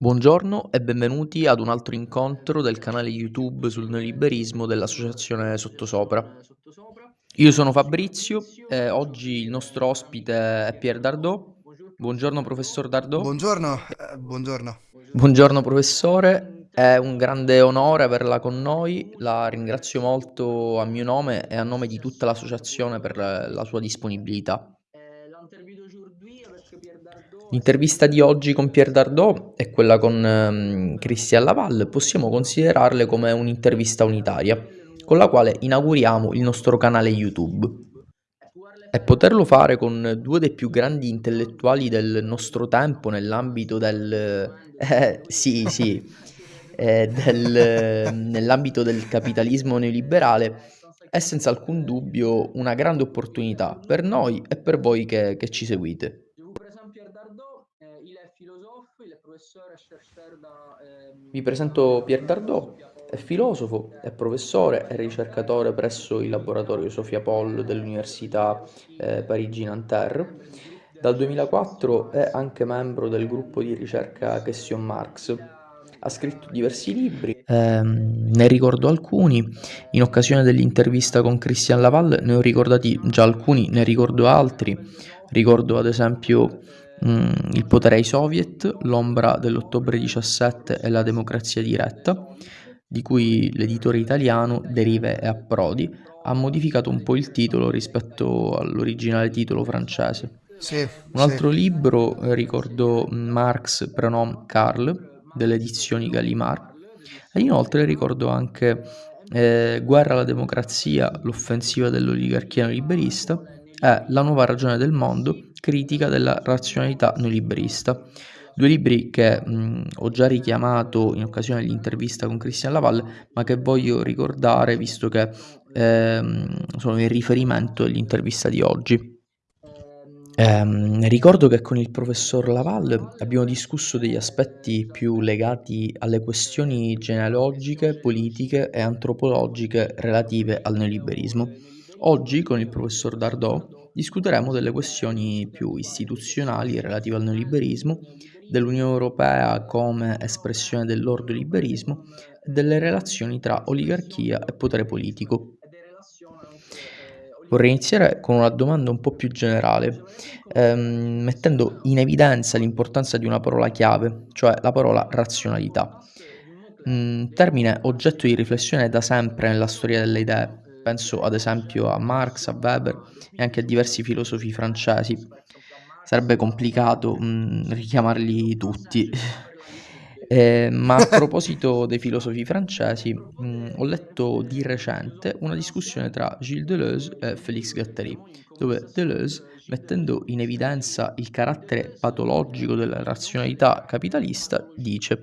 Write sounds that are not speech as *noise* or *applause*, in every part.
Buongiorno e benvenuti ad un altro incontro del canale YouTube sul neoliberismo dell'associazione Sottosopra. Io sono Fabrizio e oggi il nostro ospite è Pier Dardot. Buongiorno professor Dardot. Buongiorno, eh, buongiorno. Buongiorno professore, è un grande onore averla con noi, la ringrazio molto a mio nome e a nome di tutta l'associazione per la sua disponibilità. L'intervista di oggi con Pier Dardot e quella con um, Christian Laval possiamo considerarle come un'intervista unitaria, con la quale inauguriamo il nostro canale YouTube. E poterlo fare con due dei più grandi intellettuali del nostro tempo nell'ambito del... *laughs* Eh, sì, sì, eh, del, *laughs* nell'ambito del capitalismo neoliberale è senza alcun dubbio una grande opportunità per noi e per voi che, che ci seguite. Vi presento Pier Dardot, è filosofo, è professore e ricercatore presso il laboratorio Sofia Poll dell'Università eh, Parigi-Nanterre. Dal 2004 è anche membro del gruppo di ricerca Question Marx. Ha scritto diversi libri, ehm, ne ricordo alcuni. In occasione dell'intervista con Christian Laval ne ho ricordati già alcuni, ne ricordo altri. Ricordo ad esempio Mm, il potere ai soviet, l'ombra dell'ottobre 17 e la democrazia diretta, di cui l'editore italiano Derive e Approdi ha modificato un po' il titolo rispetto all'originale titolo francese. Sì, un altro sì. libro eh, ricordo Marx Prenom Karl delle edizioni Gallimard e inoltre ricordo anche eh, Guerra alla democrazia, l'offensiva dell'oligarchia liberista è La nuova ragione del mondo, critica della razionalità neoliberista. Due libri che mh, ho già richiamato in occasione dell'intervista con Christian Laval, ma che voglio ricordare visto che ehm, sono il riferimento dell'intervista di oggi. Ehm, ricordo che con il professor Laval abbiamo discusso degli aspetti più legati alle questioni genealogiche, politiche e antropologiche relative al neoliberismo. Oggi con il professor Dardot discuteremo delle questioni più istituzionali relative al neoliberismo, dell'Unione Europea come espressione dell'ordoliberismo e delle relazioni tra oligarchia e potere politico. Vorrei iniziare con una domanda un po' più generale, ehm, mettendo in evidenza l'importanza di una parola chiave, cioè la parola razionalità. Un termine oggetto di riflessione da sempre nella storia delle idee, penso ad esempio a Marx, a Weber e anche a diversi filosofi francesi. Sarebbe complicato mh, mm, richiamarli tutti. *laughs* Eh, ma a proposito *laughs* dei filosofi francesi, mh, mm, ho letto di recente una discussione tra Gilles Deleuze e Félix Guattari, dove Deleuze, mettendo in evidenza il carattere patologico della razionalità capitalista, dice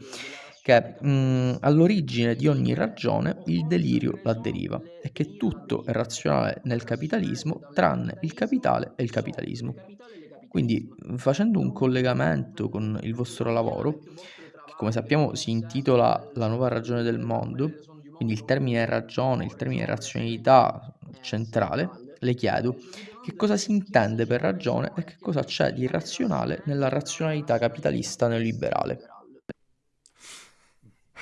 che mh, mm, all'origine di ogni ragione il delirio la deriva e che tutto è razionale nel capitalismo tranne il capitale e il capitalismo. Quindi facendo un collegamento con il vostro lavoro, che come sappiamo si intitola La nuova ragione del mondo, quindi il termine ragione, il termine razionalità centrale, le chiedo che cosa si intende per ragione e che cosa c'è di irrazionale nella razionalità capitalista neoliberale.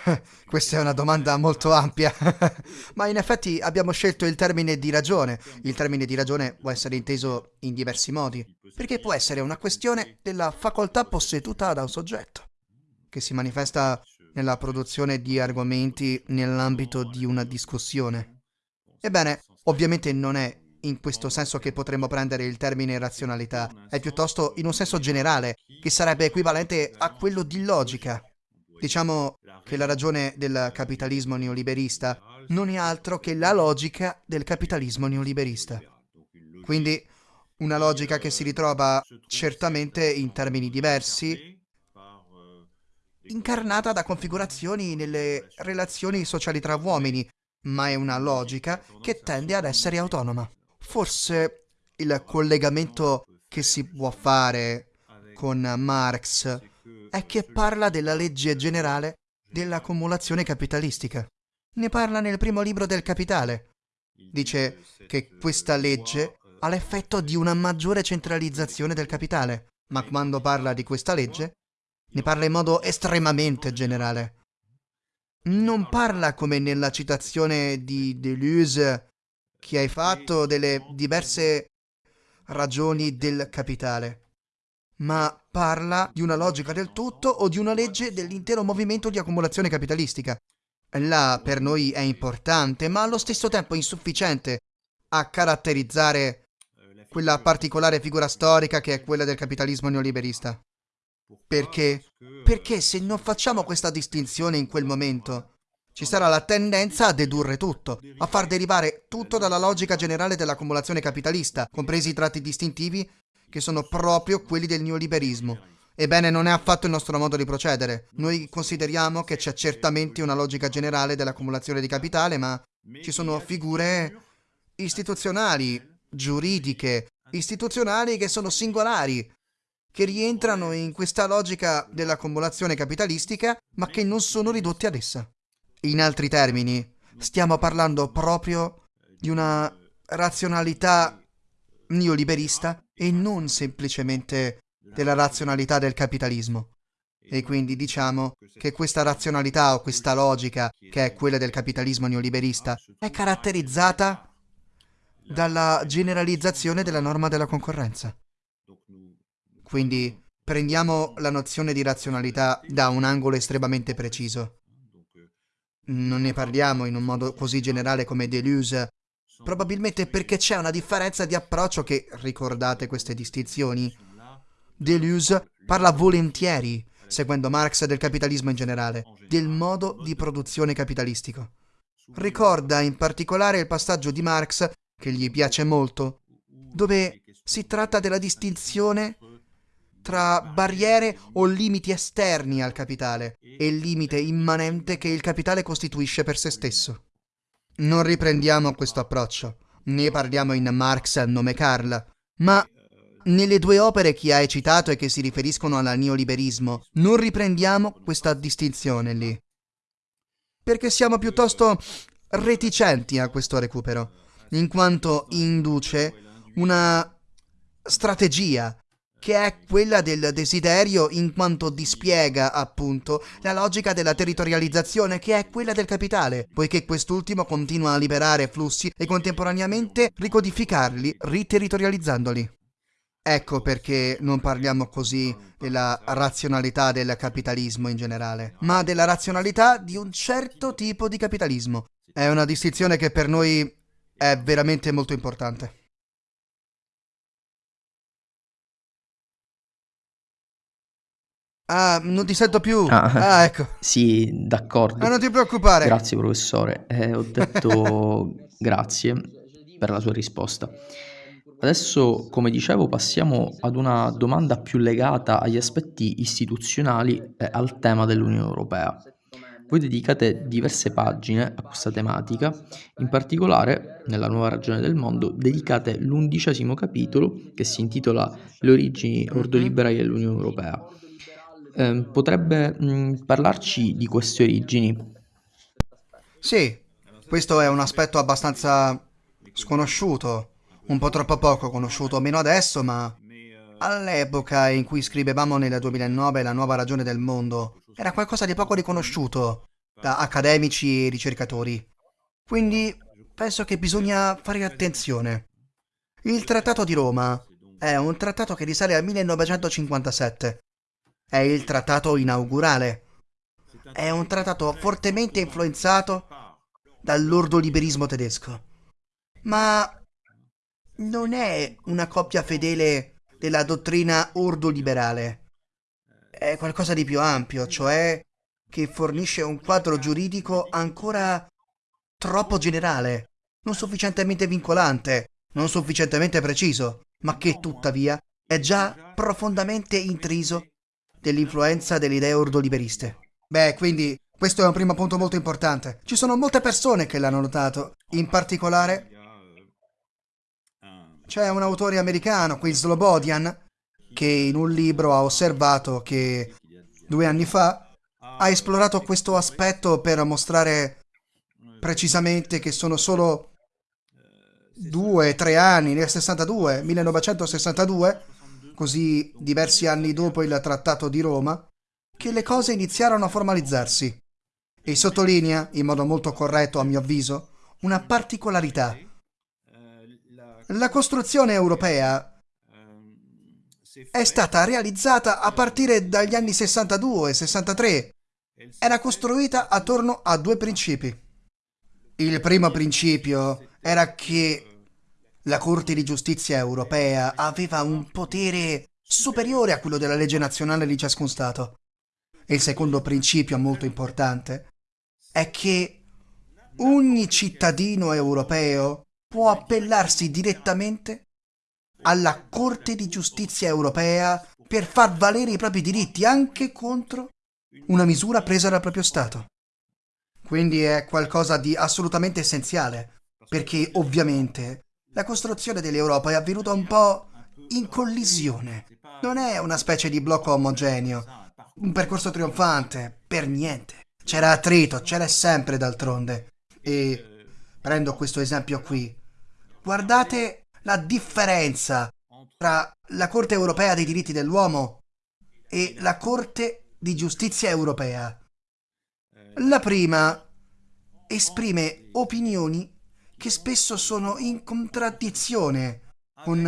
*laughs* Questa è una domanda molto ampia, *laughs* ma in effetti abbiamo scelto il termine di ragione. Il termine di ragione può essere inteso in diversi modi, perché può essere una questione della facoltà posseduta da un soggetto, che si manifesta nella produzione di argomenti nell'ambito di una discussione. Ebbene, ovviamente non è in questo senso che potremmo prendere il termine razionalità, è piuttosto in un senso generale, che sarebbe equivalente a quello di logica, Diciamo che la ragione del capitalismo neoliberista non è altro che la logica del capitalismo neoliberista. Quindi una logica che si ritrova certamente in termini diversi, incarnata da configurazioni nelle relazioni sociali tra uomini, ma è una logica che tende ad essere autonoma. Forse il collegamento che si può fare con Marx è che parla della legge generale dell'accumulazione capitalistica. Ne parla nel primo libro del Capitale. Dice che questa legge ha l'effetto di una maggiore centralizzazione del capitale, ma quando parla di questa legge, ne parla in modo estremamente generale. Non parla come nella citazione di Deleuze che hai fatto delle diverse ragioni del capitale, ma parla di una logica del tutto o di una legge dell'intero movimento di accumulazione capitalistica. Là per noi è importante, ma allo stesso tempo insufficiente a caratterizzare quella particolare figura storica che è quella del capitalismo neoliberista. Perché? Perché se non facciamo questa distinzione in quel momento, ci sarà la tendenza a dedurre tutto, a far derivare tutto dalla logica generale dell'accumulazione capitalista, compresi i tratti distintivi che sono proprio quelli del neoliberismo. Ebbene, non è affatto il nostro modo di procedere. Noi consideriamo che c'è certamente una logica generale dell'accumulazione di capitale, ma ci sono figure istituzionali, giuridiche, istituzionali che sono singolari, che rientrano in questa logica dell'accumulazione capitalistica, ma che non sono ridotti ad essa. In altri termini, stiamo parlando proprio di una razionalità neoliberista e non semplicemente della razionalità del capitalismo. E quindi diciamo che questa razionalità o questa logica, che è quella del capitalismo neoliberista, è caratterizzata dalla generalizzazione della norma della concorrenza. Quindi prendiamo la nozione di razionalità da un angolo estremamente preciso non ne parliamo in un modo così generale come Deleuze, probabilmente perché c'è una differenza di approccio che, ricordate queste distinzioni, Deleuze parla volentieri, seguendo Marx del capitalismo in generale, del modo di produzione capitalistico. Ricorda in particolare il passaggio di Marx, che gli piace molto, dove si tratta della distinzione tra barriere o limiti esterni al capitale e limite immanente che il capitale costituisce per se stesso. Non riprendiamo questo approccio, ne parliamo in Marx a nome Karl, ma nelle due opere che hai citato e che si riferiscono al neoliberismo, non riprendiamo questa distinzione lì. Perché siamo piuttosto reticenti a questo recupero, in quanto induce una strategia che è quella del desiderio in quanto dispiega, appunto, la logica della territorializzazione, che è quella del capitale, poiché quest'ultimo continua a liberare flussi e contemporaneamente ricodificarli, riterritorializzandoli. Ecco perché non parliamo così della razionalità del capitalismo in generale, ma della razionalità di un certo tipo di capitalismo. È una distinzione che per noi è veramente molto importante. Ah, non ti sento più. Ah, Ah, ecco. sì, d'accordo. Ah, non ti preoccupare. Grazie professore, Eh, ho detto *laughs* grazie per la sua risposta. Adesso, come dicevo, passiamo ad una domanda più legata agli aspetti istituzionali e al tema dell'Unione Europea. Voi dedicate diverse pagine a questa tematica, in particolare, nella nuova ragione del mondo, dedicate l'undicesimo capitolo che si intitola Le origini Mhm. ordoliberali dell'Unione Europea. Ehm, potrebbe mh, parlarci di queste origini? Sì, questo è un aspetto abbastanza sconosciuto, un po' troppo poco conosciuto, meno adesso, ma all'epoca in cui scrivevamo nel 2009 la nuova ragione del mondo, era qualcosa di poco riconosciuto da accademici e ricercatori. Quindi penso che bisogna fare attenzione. Il Trattato di Roma è un trattato che risale al 1957. È il trattato inaugurale. È un trattato fortemente influenzato dall'ordoliberismo tedesco. Ma non è una coppia fedele della dottrina ordoliberale. È qualcosa di più ampio, cioè che fornisce un quadro giuridico ancora troppo generale, non sufficientemente vincolante, non sufficientemente preciso, ma che tuttavia è già profondamente intriso dell'influenza delle idee ordoliberiste. Beh, quindi questo è un primo punto molto importante. Ci sono molte persone che l'hanno notato, in particolare c'è un autore americano, Quinn Slobodian, che in un libro ha osservato che due anni fa ha esplorato questo aspetto per mostrare precisamente che sono solo due, tre anni, nel 62, 1962, così diversi anni dopo il Trattato di Roma, che le cose iniziarono a formalizzarsi. E sottolinea, in modo molto corretto a mio avviso, una particolarità. La costruzione europea è stata realizzata a partire dagli anni 62 e 63. Era costruita attorno a due principi. Il primo principio era che la Corte di giustizia europea aveva un potere superiore a quello della legge nazionale di ciascun Stato. Il secondo principio molto importante è che ogni cittadino europeo può appellarsi direttamente alla Corte di giustizia europea per far valere i propri diritti anche contro una misura presa dal proprio Stato. Quindi è qualcosa di assolutamente essenziale, perché ovviamente la costruzione dell'Europa è avvenuta un po' in collisione. Non è una specie di blocco omogeneo, un percorso trionfante, per niente. C'era attrito, c'era sempre d'altronde. E prendo questo esempio qui. Guardate la differenza tra la Corte europea dei diritti dell'uomo e la Corte di giustizia europea. La prima esprime opinioni che spesso sono in contraddizione con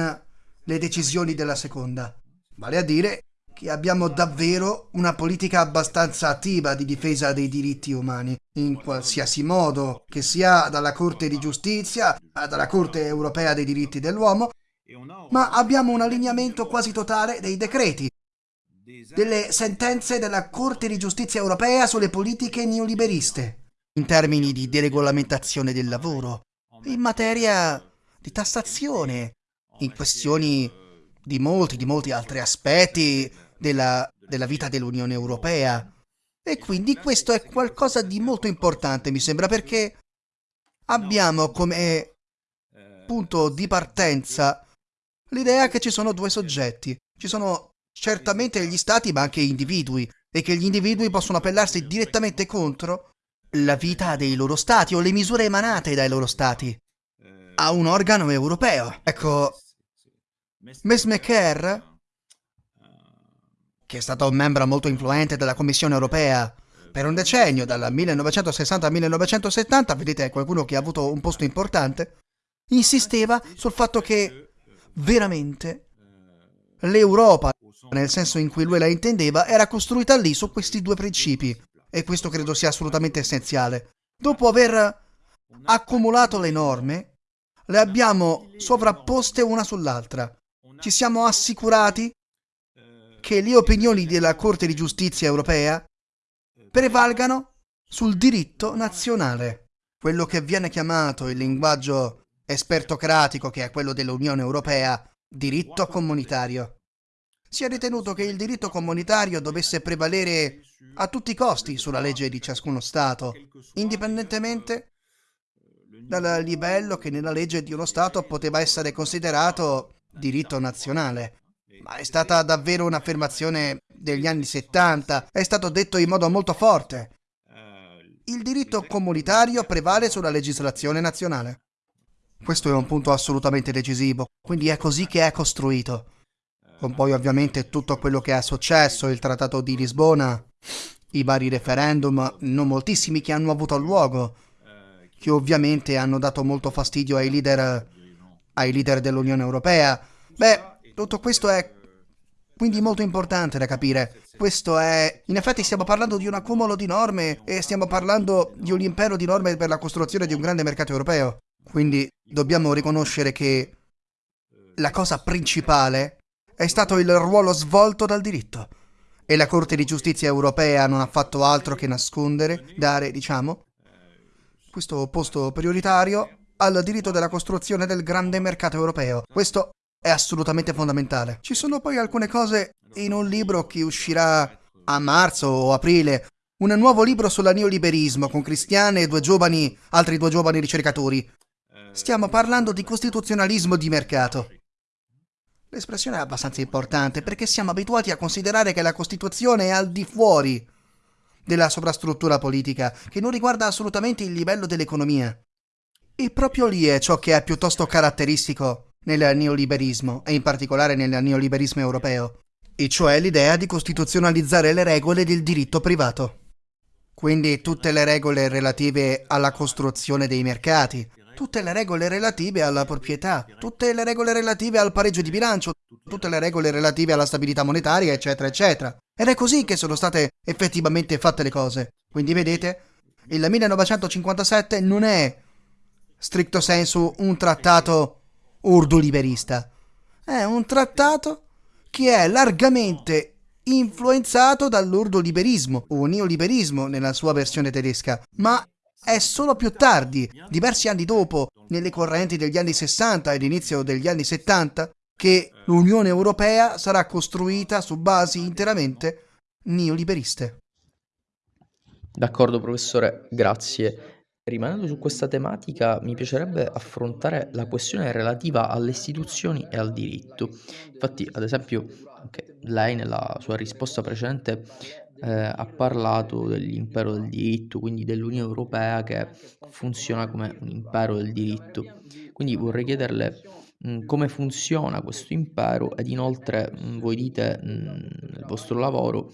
le decisioni della seconda. Vale a dire che abbiamo davvero una politica abbastanza attiva di difesa dei diritti umani, in qualsiasi modo, che sia dalla Corte di Giustizia, dalla Corte Europea dei diritti dell'uomo, ma abbiamo un allineamento quasi totale dei decreti, delle sentenze della Corte di Giustizia Europea sulle politiche neoliberiste, in termini di deregolamentazione del lavoro, in materia di tassazione, in questioni di molti, di molti altri aspetti della, della vita dell'Unione Europea. E quindi questo è qualcosa di molto importante, mi sembra, perché abbiamo come punto di partenza l'idea che ci sono due soggetti. Ci sono certamente gli stati, ma anche individui, e che gli individui possono appellarsi direttamente contro la vita dei loro stati o le misure emanate dai loro stati a un organo europeo. Ecco, Miss McCare che è stato un membro molto influente della Commissione europea per un decennio, dal 1960 al 1970, vedete qualcuno che ha avuto un posto importante, insisteva sul fatto che veramente l'Europa, nel senso in cui lui la intendeva, era costruita lì su questi due principi. E questo credo sia assolutamente essenziale. Dopo aver accumulato le norme, le abbiamo sovrapposte una sull'altra. Ci siamo assicurati che le opinioni della Corte di giustizia europea prevalgano sul diritto nazionale, quello che viene chiamato il linguaggio espertocratico, che è quello dell'Unione Europea, diritto comunitario. Si è ritenuto che il diritto comunitario dovesse prevalere a tutti i costi sulla legge di ciascuno Stato, indipendentemente dal livello che nella legge di uno Stato poteva essere considerato diritto nazionale. Ma è stata davvero un'affermazione degli anni 70, è stato detto in modo molto forte. Il diritto comunitario prevale sulla legislazione nazionale. Questo è un punto assolutamente decisivo, quindi è così che è costruito. Con poi ovviamente tutto quello che è successo, il Trattato di Lisbona, i vari referendum, non moltissimi che hanno avuto luogo, che ovviamente hanno dato molto fastidio ai leader, ai leader dell'Unione Europea. Beh, tutto questo è quindi molto importante da capire. Questo è... In effetti stiamo parlando di un accumulo di norme e stiamo parlando di un impero di norme per la costruzione di un grande mercato europeo. Quindi dobbiamo riconoscere che la cosa principale è stato il ruolo svolto dal diritto. E la Corte di Giustizia europea non ha fatto altro che nascondere, dare, diciamo, questo posto prioritario al diritto della costruzione del grande mercato europeo. Questo è assolutamente fondamentale. Ci sono poi alcune cose in un libro che uscirà a marzo o aprile, un nuovo libro sul neoliberismo con Cristiane e due giovani, altri due giovani ricercatori. Stiamo parlando di costituzionalismo di mercato. L'espressione è abbastanza importante perché siamo abituati a considerare che la Costituzione è al di fuori della sovrastruttura politica, che non riguarda assolutamente il livello dell'economia. E proprio lì è ciò che è piuttosto caratteristico nel neoliberismo e in particolare nel neoliberismo europeo. e cioè l'idea di costituzionalizzare le regole del diritto privato. Quindi tutte le regole relative alla costruzione dei mercati, tutte le regole relative alla proprietà, tutte le regole relative al pareggio di bilancio, tutte le regole relative alla stabilità monetaria, eccetera, eccetera. Ed è così che sono state effettivamente fatte le cose. Quindi vedete, il 1957 non è stricto sensu un trattato urdu-liberista. È un trattato che è largamente influenzato dall'urdoliberismo o neoliberismo nella sua versione tedesca, ma è solo più tardi, diversi anni dopo, nelle correnti degli anni 60 ed inizio degli anni 70, che l'Unione Europea sarà costruita su basi interamente neoliberiste. D'accordo professore, grazie. Rimanendo su questa tematica, mi piacerebbe affrontare la questione relativa alle istituzioni e al diritto. Infatti, ad esempio, anche lei nella sua risposta precedente eh, ha parlato dell'impero del diritto, quindi dell'Unione Europea che funziona come un impero del diritto. Quindi vorrei chiederle mh, come funziona questo impero ed inoltre mh, voi dite mh, nel vostro lavoro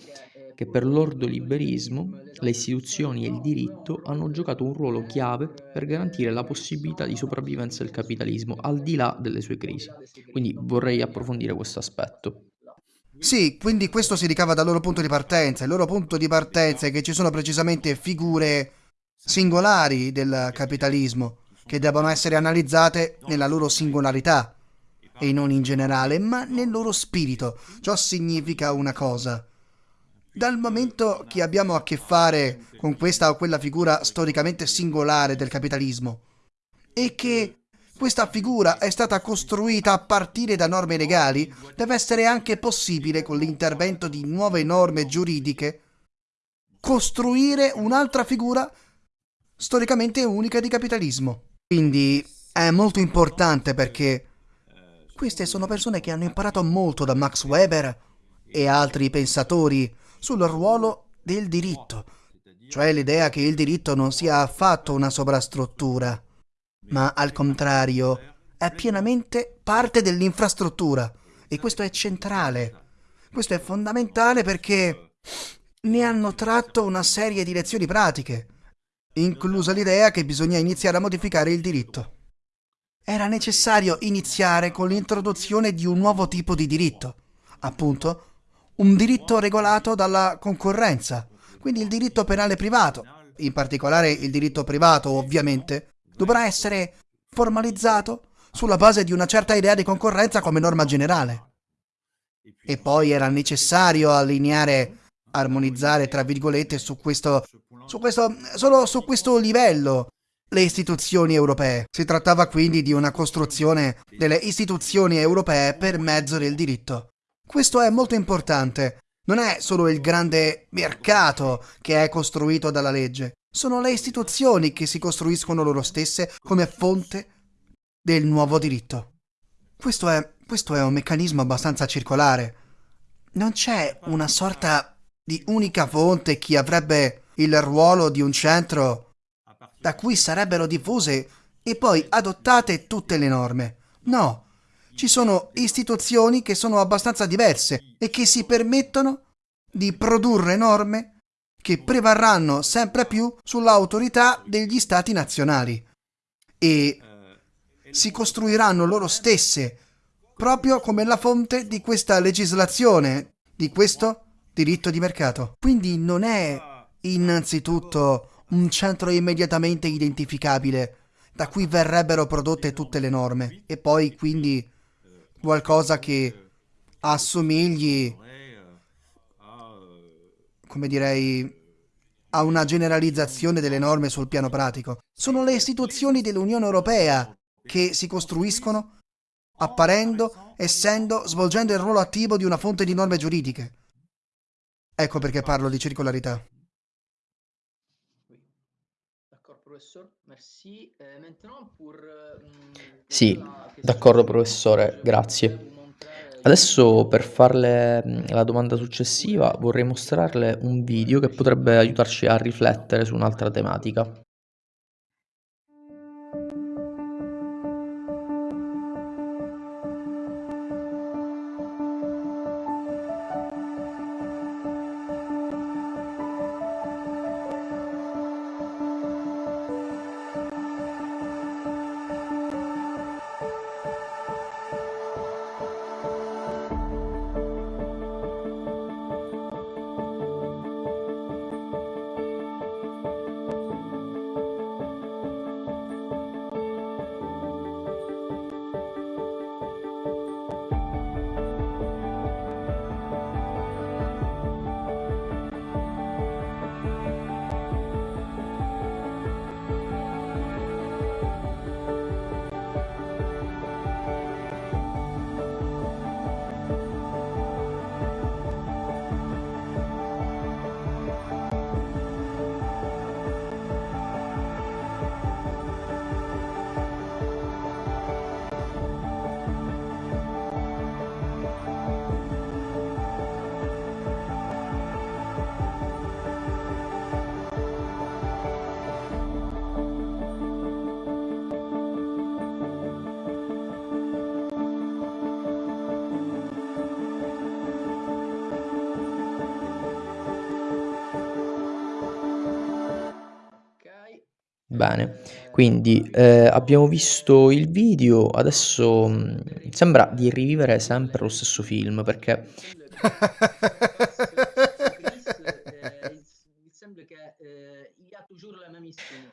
che per l'ordoliberismo le istituzioni e il diritto hanno giocato un ruolo chiave per garantire la possibilità di sopravvivenza del capitalismo al di là delle sue crisi. Quindi vorrei approfondire questo aspetto. Sì, quindi questo si ricava dal loro punto di partenza. Il loro punto di partenza è che ci sono precisamente figure singolari del capitalismo che devono essere analizzate nella loro singolarità e non in generale, ma nel loro spirito. Ciò significa una cosa. Dal momento che abbiamo a che fare con questa o quella figura storicamente singolare del capitalismo e che questa figura è stata costruita a partire da norme legali, deve essere anche possibile con l'intervento di nuove norme giuridiche costruire un'altra figura storicamente unica di capitalismo. Quindi è molto importante perché queste sono persone che hanno imparato molto da Max Weber e altri pensatori sul ruolo del diritto, cioè l'idea che il diritto non sia affatto una sovrastruttura, ma al contrario è pienamente parte dell'infrastruttura e questo è centrale, questo è fondamentale perché ne hanno tratto una serie di lezioni pratiche, inclusa l'idea che bisogna iniziare a modificare il diritto. Era necessario iniziare con l'introduzione di un nuovo tipo di diritto, appunto un diritto regolato dalla concorrenza, quindi il diritto penale privato, in particolare il diritto privato ovviamente, dovrà essere formalizzato sulla base di una certa idea di concorrenza come norma generale. E poi era necessario allineare, armonizzare, tra virgolette, su questo, su questo, solo su questo livello le istituzioni europee. Si trattava quindi di una costruzione delle istituzioni europee per mezzo del diritto. Questo è molto importante. Non è solo il grande mercato che è costruito dalla legge, sono le istituzioni che si costruiscono loro stesse come fonte del nuovo diritto. Questo è, questo è un meccanismo abbastanza circolare. Non c'è una sorta di unica fonte che avrebbe il ruolo di un centro da cui sarebbero diffuse e poi adottate tutte le norme. No, ci sono istituzioni che sono abbastanza diverse e che si permettono di produrre norme che prevarranno sempre più sull'autorità degli stati nazionali e si costruiranno loro stesse proprio come la fonte di questa legislazione, di questo diritto di mercato. Quindi non è innanzitutto un centro immediatamente identificabile da cui verrebbero prodotte tutte le norme e poi quindi qualcosa che assomigli, come direi, a una generalizzazione delle norme sul piano pratico. Sono le istituzioni dell'Unione Europea che si costruiscono apparendo, essendo, svolgendo il ruolo attivo di una fonte di norme giuridiche. Ecco perché parlo di circolarità. Sì, d'accordo professore, grazie. Adesso per farle la domanda successiva vorrei mostrarle un video che potrebbe aiutarci a riflettere su un'altra tematica. Bene, quindi eh, abbiamo visto il video, adesso mh, sembra di rivivere sempre lo stesso film perché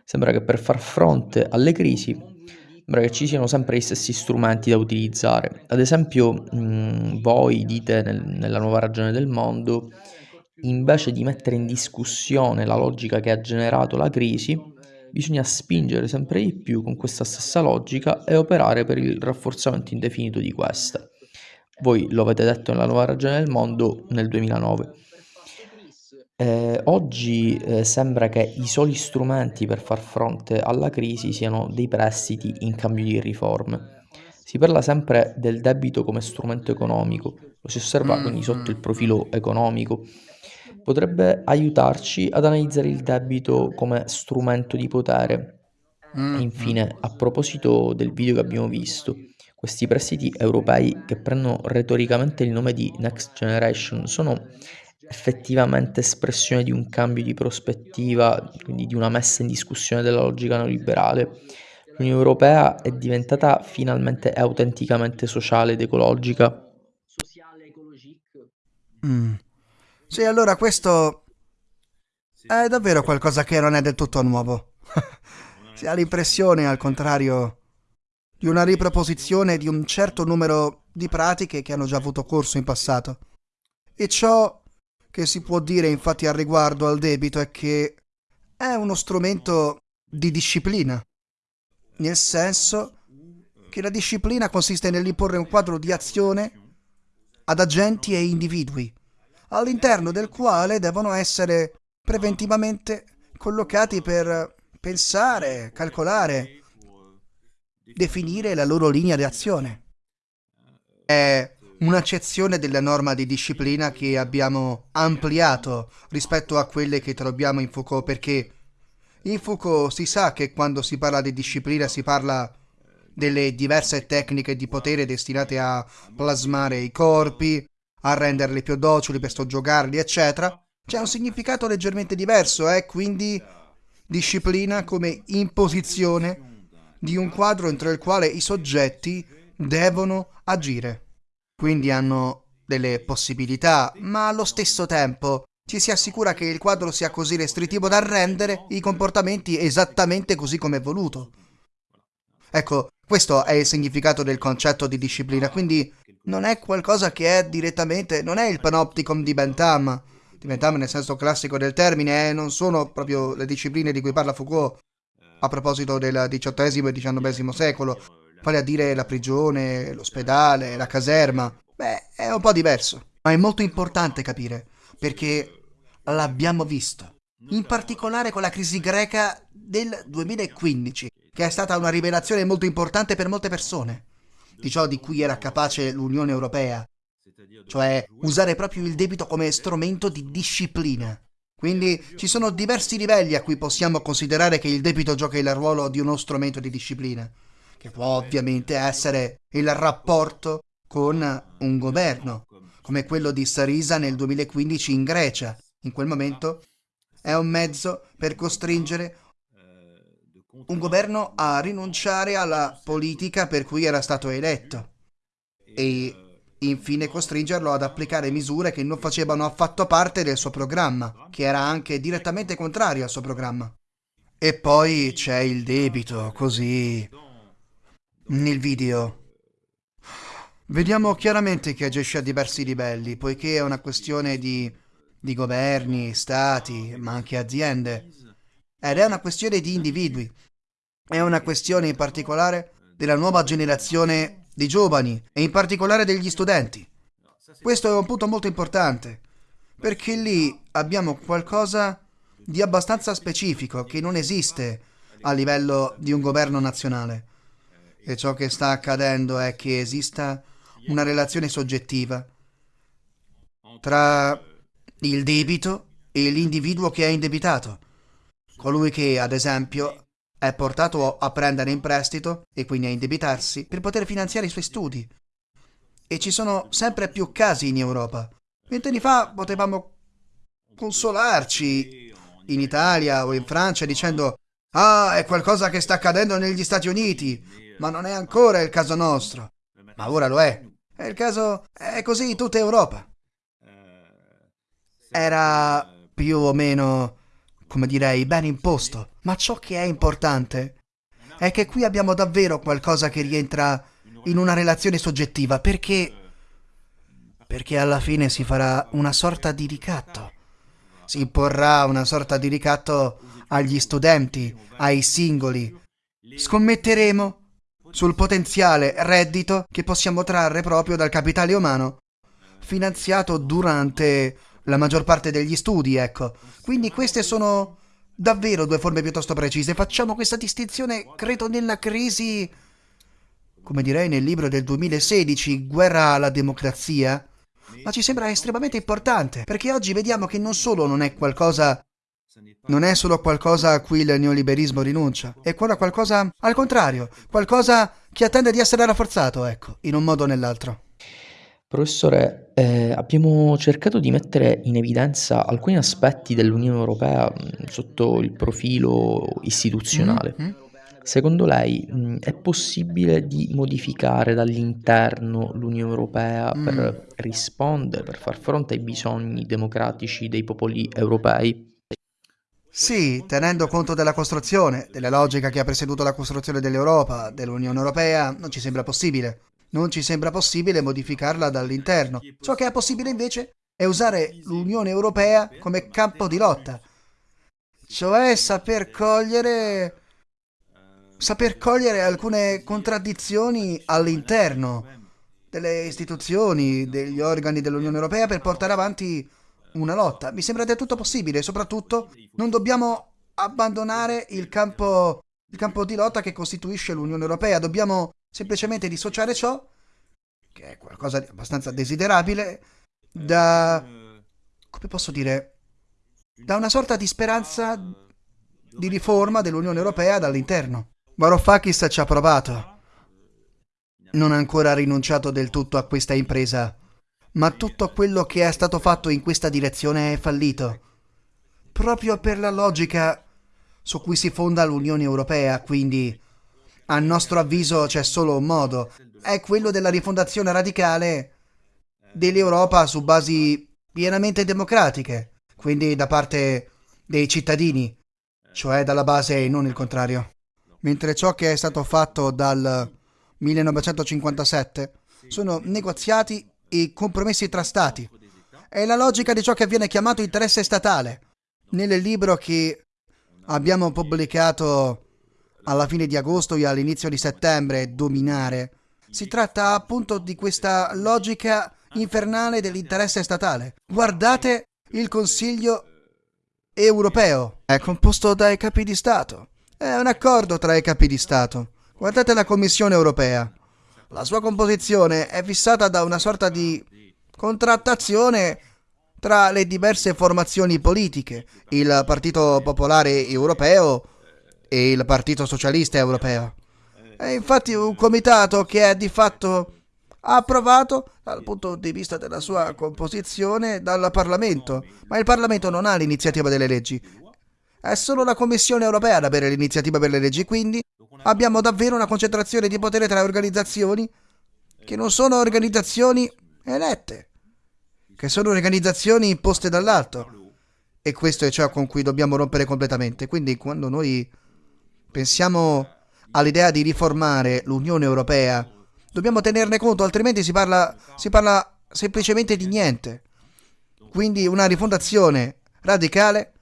sembra che per far fronte alle crisi, sembra che ci siano sempre gli stessi strumenti da utilizzare. Ad esempio, mh, voi dite nel- nella nuova ragione del mondo, invece di mettere in discussione la logica che ha generato la crisi, bisogna spingere sempre di più con questa stessa logica e operare per il rafforzamento indefinito di questa. Voi lo avete detto nella nuova ragione del mondo nel 2009. Eh, oggi eh, sembra che i soli strumenti per far fronte alla crisi siano dei prestiti in cambio di riforme. Si parla sempre del debito come strumento economico, lo si osserva quindi sotto il profilo economico. Potrebbe aiutarci ad analizzare il debito come strumento di potere. E mm. infine, a proposito del video che abbiamo visto, questi prestiti europei che prendono retoricamente il nome di Next Generation sono effettivamente espressione di un cambio di prospettiva, quindi di una messa in discussione della logica neoliberale. L'Unione Europea è diventata finalmente e autenticamente sociale ed ecologica. Mm. Sì, allora questo è davvero qualcosa che non è del tutto nuovo. Si ha l'impressione, al contrario, di una riproposizione di un certo numero di pratiche che hanno già avuto corso in passato. E ciò che si può dire infatti al riguardo al debito è che è uno strumento di disciplina, nel senso che la disciplina consiste nell'imporre un quadro di azione ad agenti e individui, all'interno del quale devono essere preventivamente collocati per pensare, calcolare, definire la loro linea di azione. È un'accezione della norma di disciplina che abbiamo ampliato rispetto a quelle che troviamo in Foucault perché in Foucault si sa che quando si parla di disciplina si parla delle diverse tecniche di potere destinate a plasmare i corpi, a renderli più docili per soggiogarli, eccetera. C'è un significato leggermente diverso, è eh? quindi disciplina come imposizione di un quadro entro il quale i soggetti devono agire. Quindi hanno delle possibilità, ma allo stesso tempo ci si assicura che il quadro sia così restrittivo da rendere i comportamenti esattamente così come voluto. Ecco, questo è il significato del concetto di disciplina, quindi non è qualcosa che è direttamente, non è il panopticon di Bentham, di Bentham nel senso classico del termine, eh, non sono proprio le discipline di cui parla Foucault a proposito del XVIII e XIX secolo, vale a dire la prigione, l'ospedale, la caserma. Beh, è un po' diverso, ma è molto importante capire, perché l'abbiamo visto, in particolare con la crisi greca del 2015, che è stata una rivelazione molto importante per molte persone, di ciò di cui era capace l'Unione Europea, cioè usare proprio il debito come strumento di disciplina. Quindi ci sono diversi livelli a cui possiamo considerare che il debito gioca il ruolo di uno strumento di disciplina, che può ovviamente essere il rapporto con un governo, come quello di Sarisa nel 2015 in Grecia. In quel momento è un mezzo per costringere un governo a rinunciare alla politica per cui era stato eletto e infine costringerlo ad applicare misure che non facevano affatto parte del suo programma, che era anche direttamente contrario al suo programma. E poi c'è il debito, così... Nel video vediamo chiaramente che agisce a diversi livelli, poiché è una questione di, di governi, stati, ma anche aziende. Ed è una questione di individui. È una questione in particolare della nuova generazione di giovani e in particolare degli studenti. Questo è un punto molto importante, perché lì abbiamo qualcosa di abbastanza specifico che non esiste a livello di un governo nazionale. E ciò che sta accadendo è che esista una relazione soggettiva tra il debito e l'individuo che è indebitato. Colui che, ad esempio, è portato a prendere in prestito e quindi a indebitarsi per poter finanziare i suoi studi. E ci sono sempre più casi in Europa. Vent'anni fa potevamo consolarci in Italia o in Francia dicendo Ah, è qualcosa che sta accadendo negli Stati Uniti, ma non è ancora il caso nostro. Ma ora lo è. È il caso... è così in tutta Europa. Era più o meno, come direi, ben imposto. Ma ciò che è importante è che qui abbiamo davvero qualcosa che rientra in una relazione soggettiva, perché... perché alla fine si farà una sorta di ricatto. Si imporrà una sorta di ricatto agli studenti, ai singoli. Scommetteremo sul potenziale reddito che possiamo trarre proprio dal capitale umano, finanziato durante la maggior parte degli studi, ecco. Quindi queste sono davvero due forme piuttosto precise. Facciamo questa distinzione, credo, nella crisi, come direi nel libro del 2016, Guerra alla democrazia, ma ci sembra estremamente importante, perché oggi vediamo che non solo non è qualcosa non è solo qualcosa a cui il neoliberismo rinuncia, è qualcosa al contrario, qualcosa che attende di essere rafforzato, ecco, in un modo o nell'altro. Professore, eh, abbiamo cercato di mettere in evidenza alcuni aspetti dell'Unione Europea mh, sotto il profilo istituzionale. Mm? Secondo lei, mh, è possibile di modificare dall'interno l'Unione Europea Mm. per rispondere, per far fronte ai bisogni democratici dei popoli europei? Sì, tenendo conto della costruzione, della logica che ha presieduto la costruzione dell'Europa, dell'Unione Europea, non ci sembra possibile. Non ci sembra possibile modificarla dall'interno. Ciò che è possibile invece è usare l'Unione Europea come campo di lotta. Cioè saper cogliere... saper cogliere alcune contraddizioni all'interno delle istituzioni, degli organi dell'Unione Europea per portare avanti una lotta. Mi sembra del tutto possibile, soprattutto non dobbiamo abbandonare il campo, il campo di lotta che costituisce l'Unione Europea, dobbiamo semplicemente dissociare ciò, che è qualcosa di abbastanza desiderabile, da... come posso dire? da una sorta di speranza di riforma dell'Unione Europea dall'interno. Varoufakis ci ha provato. Non ha ancora rinunciato del tutto a questa impresa, ma tutto quello che è stato fatto in questa direzione è fallito. Proprio per la logica su cui si fonda l'Unione Europea, quindi a nostro avviso c'è solo un modo, è quello della rifondazione radicale dell'Europa su basi pienamente democratiche, quindi da parte dei cittadini, cioè dalla base e non il contrario. Mentre ciò che è stato fatto dal 1957 sono negoziati e compromessi tra stati. È la logica di ciò che viene chiamato interesse statale. Nel libro che abbiamo pubblicato alla fine di agosto e all'inizio di settembre, Dominare, si tratta appunto di questa logica infernale dell'interesse statale. Guardate il Consiglio europeo. È composto dai capi di Stato. È un accordo tra i capi di Stato. Guardate la Commissione europea. La sua composizione è fissata da una sorta di contrattazione tra le diverse formazioni politiche, il Partito Popolare Europeo e il Partito Socialista Europeo. È infatti un comitato che è di fatto approvato dal punto di vista della sua composizione dal Parlamento, ma il Parlamento non ha l'iniziativa delle leggi. È solo la Commissione europea ad avere l'iniziativa per le leggi, quindi abbiamo davvero una concentrazione di potere tra organizzazioni che non sono organizzazioni elette, che sono organizzazioni imposte dall'alto. E questo è ciò con cui dobbiamo rompere completamente. Quindi quando noi pensiamo all'idea di riformare l'Unione Europea, dobbiamo tenerne conto, altrimenti si parla, si parla semplicemente di niente. Quindi una rifondazione radicale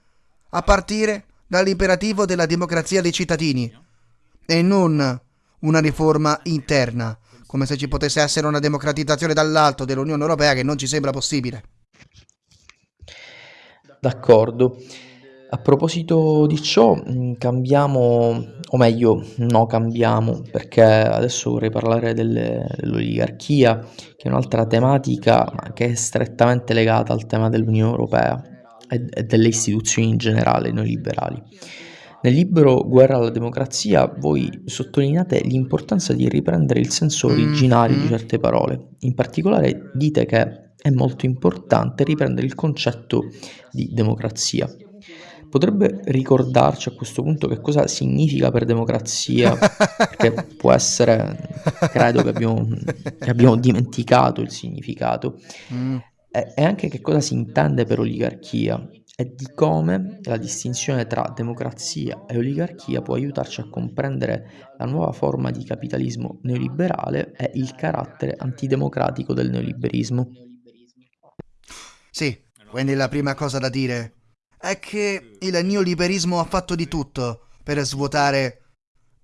a partire dall'imperativo della democrazia dei cittadini e non una riforma interna, come se ci potesse essere una democratizzazione dall'alto dell'Unione Europea che non ci sembra possibile. D'accordo. A proposito di ciò, mh, cambiamo, o meglio, no cambiamo, perché adesso vorrei parlare delle- dell'oligarchia, che è un'altra tematica, ma che è strettamente legata al tema dell'Unione Europea e, e delle istituzioni in generale, noi liberali. Nel libro Guerra alla democrazia voi sottolineate l'importanza di riprendere il senso originario di certe parole. In particolare dite che è molto importante riprendere il concetto di democrazia. Potrebbe ricordarci a questo punto che cosa significa per democrazia? Perché può essere, credo che abbiamo, che abbiamo dimenticato il significato. Mm. E, e anche che cosa si intende per oligarchia e di come la distinzione tra democrazia e oligarchia può aiutarci a comprendere la nuova forma di capitalismo neoliberale e il carattere antidemocratico del neoliberismo. Sì, quindi la prima cosa da dire è che il neoliberismo ha fatto di tutto per svuotare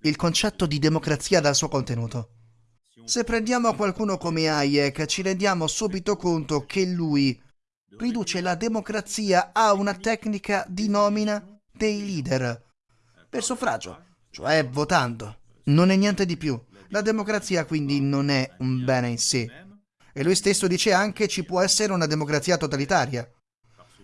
il concetto di democrazia dal suo contenuto. Se prendiamo qualcuno come Hayek ci rendiamo subito conto che lui riduce la democrazia a una tecnica di nomina dei leader per suffragio, cioè votando. Non è niente di più. La democrazia quindi non è un bene in sé. E lui stesso dice anche ci può essere una democrazia totalitaria,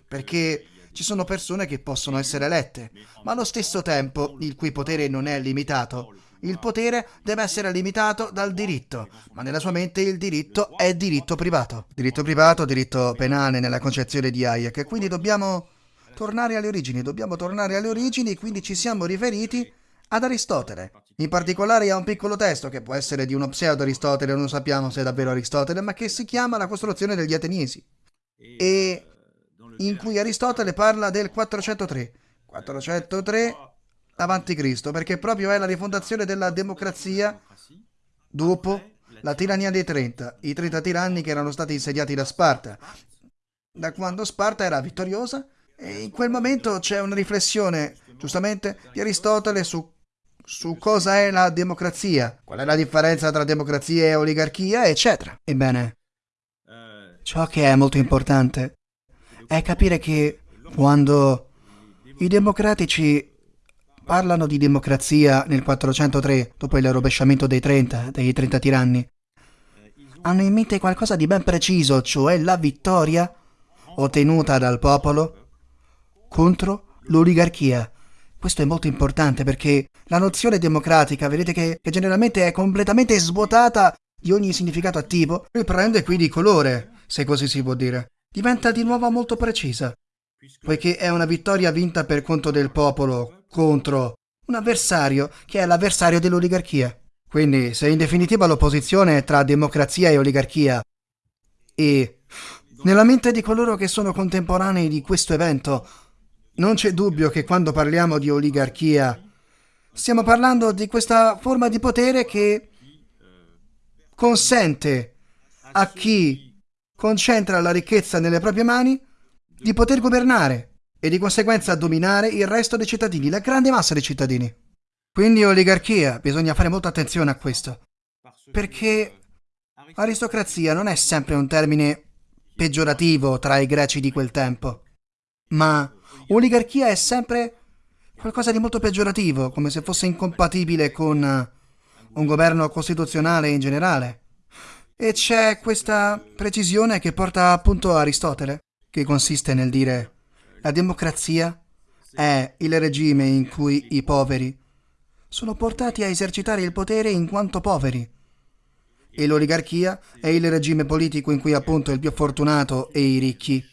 perché ci sono persone che possono essere elette, ma allo stesso tempo il cui potere non è limitato. Il potere deve essere limitato dal diritto, ma nella sua mente il diritto è diritto privato. Diritto privato, diritto penale nella concezione di Hayek. Quindi dobbiamo tornare alle origini, dobbiamo tornare alle origini, quindi ci siamo riferiti ad Aristotele. In particolare a un piccolo testo che può essere di uno pseudo-Aristotele, non sappiamo se è davvero Aristotele, ma che si chiama La costruzione degli Ateniesi. E in cui Aristotele parla del 403. 403 avanti Cristo, perché proprio è la rifondazione della democrazia dopo la tirannia dei 30, i 30 tiranni che erano stati insediati da Sparta. Da quando Sparta era vittoriosa, e in quel momento c'è una riflessione, giustamente, di Aristotele su, su cosa è la democrazia, qual è la differenza tra democrazia e oligarchia, eccetera. Ebbene, ciò che è molto importante è capire che quando i democratici parlano di democrazia nel 403, dopo il rovesciamento dei 30, dei 30 tiranni, hanno in mente qualcosa di ben preciso, cioè la vittoria ottenuta dal popolo contro l'oligarchia. Questo è molto importante perché la nozione democratica, vedete che, che generalmente è completamente svuotata di ogni significato attivo, riprende qui di colore, se così si può dire diventa di nuovo molto precisa, poiché è una vittoria vinta per conto del popolo contro un avversario che è l'avversario dell'oligarchia. Quindi, se in definitiva l'opposizione è tra democrazia e oligarchia e nella mente di coloro che sono contemporanei di questo evento, non c'è dubbio che quando parliamo di oligarchia stiamo parlando di questa forma di potere che consente a chi concentra la ricchezza nelle proprie mani, di poter governare e di conseguenza dominare il resto dei cittadini, la grande massa dei cittadini. Quindi oligarchia, bisogna fare molta attenzione a questo, perché aristocrazia non è sempre un termine peggiorativo tra i greci di quel tempo, ma oligarchia è sempre qualcosa di molto peggiorativo, come se fosse incompatibile con un governo costituzionale in generale. E c'è questa precisione che porta appunto Aristotele, che consiste nel dire la democrazia è il regime in cui i poveri sono portati a esercitare il potere in quanto poveri e l'oligarchia è il regime politico in cui appunto il più fortunato e i ricchi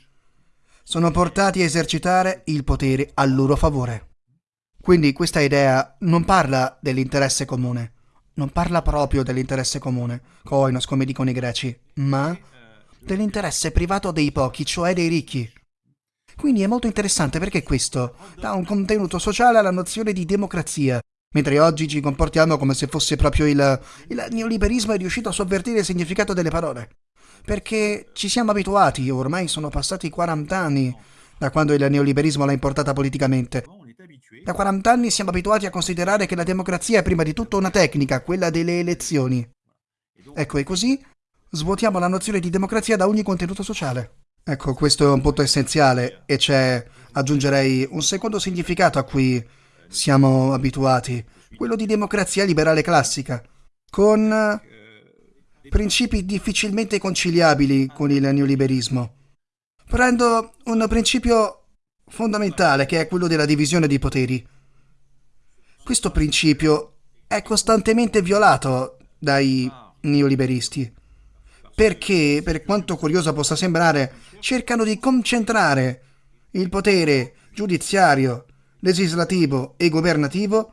sono portati a esercitare il potere a loro favore. Quindi questa idea non parla dell'interesse comune, non parla proprio dell'interesse comune, koinos come dicono i greci, ma? Dell'interesse privato dei pochi, cioè dei ricchi. Quindi è molto interessante perché questo dà un contenuto sociale alla nozione di democrazia, mentre oggi ci comportiamo come se fosse proprio il, il neoliberismo è riuscito a sovvertire il significato delle parole. Perché ci siamo abituati, ormai sono passati 40 anni da quando il neoliberismo l'ha importata politicamente, da 40 anni siamo abituati a considerare che la democrazia è prima di tutto una tecnica, quella delle elezioni. Ecco, e così svuotiamo la nozione di democrazia da ogni contenuto sociale. Ecco, questo è un punto essenziale e c'è, aggiungerei, un secondo significato a cui siamo abituati, quello di democrazia liberale classica, con principi difficilmente conciliabili con il neoliberismo. Prendo un principio fondamentale che è quello della divisione dei poteri. Questo principio è costantemente violato dai neoliberisti perché, per quanto curiosa possa sembrare, cercano di concentrare il potere giudiziario, legislativo e governativo